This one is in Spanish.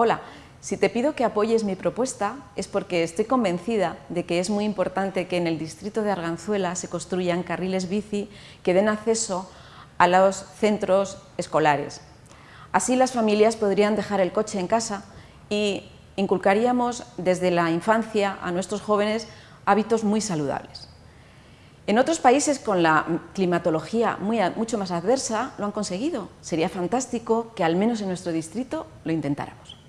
Hola, si te pido que apoyes mi propuesta es porque estoy convencida de que es muy importante que en el distrito de Arganzuela se construyan carriles bici que den acceso a los centros escolares. Así las familias podrían dejar el coche en casa y inculcaríamos desde la infancia a nuestros jóvenes hábitos muy saludables. En otros países con la climatología mucho más adversa lo han conseguido. Sería fantástico que al menos en nuestro distrito lo intentáramos.